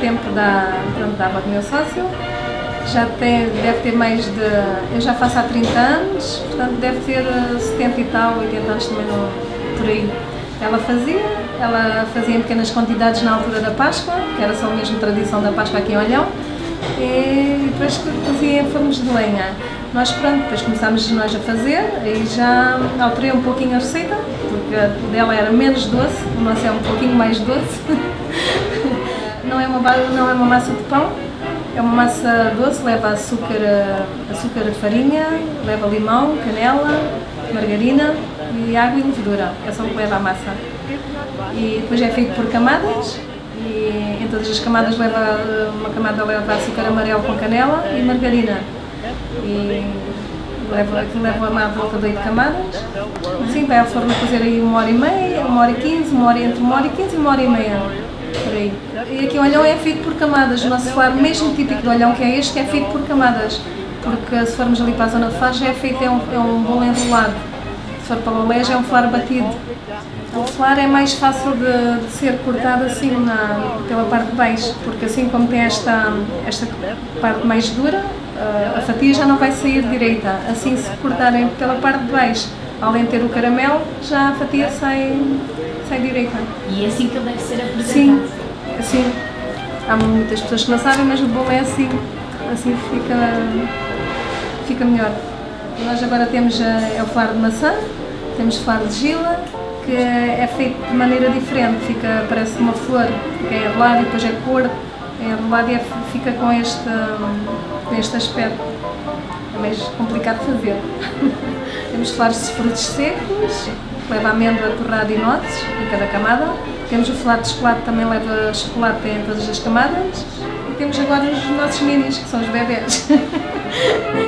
tempo da, pronto, da do meu sócio. Já tem, deve ter mais de. Eu já faço há 30 anos, portanto deve ter 70 e tal, 80 anos também no, por aí. Ela fazia, ela fazia em pequenas quantidades na altura da Páscoa, que era só mesmo tradição da Páscoa aqui em Olhão, e depois fazia em fornos de lenha. Nós, pronto, depois começámos nós a fazer, aí já alterei um pouquinho a receita, porque a dela era menos doce, o nosso é um pouquinho mais doce. não, é uma, não é uma massa de pão, é uma massa doce, leva açúcar, açúcar farinha, leva limão, canela, margarina e água e levedura. É só o que leva a massa. E depois é feito por camadas, e em todas as camadas leva, uma camada leva açúcar amarelo com canela e margarina. E leva, leva a volta de 8 camadas. Sim, vai ao forno fazer aí uma hora e meia, uma hora e quinze, uma hora entre uma hora e quinze e uma hora e meia. Por aí. E aqui o olhão é feito por camadas. O nosso flar, mesmo típico do olhão que é este, é feito por camadas. Porque se formos ali para a zona de Faro, já é feito, é um, é um bolo enrolado. Se for para o já é um flar batido. O flar é mais fácil de, de ser cortado assim na, pela parte de baixo, porque assim como tem esta, esta parte mais dura, a fatia já não vai sair direita. Assim, se cortarem pela parte de baixo, além de ter o caramelo, já a fatia sai, sai direita. E é assim que ele deve ser apresentado? Sim, assim. Há muitas pessoas que não sabem, mas o bolo é assim. Assim fica, fica melhor. Nós agora temos é o flar de maçã, temos flar de gila, que é feito de maneira diferente, fica, parece uma flor, que é enrolado e depois é cor, é enrolado e é, fica com este, com este aspecto. É mais complicado de fazer. flares de frutos secos, leva amêndoa, torrada e nozes em cada camada. Temos o flar de chocolate, também leva chocolate em todas as camadas. E temos agora os nossos minis, que são os bebés.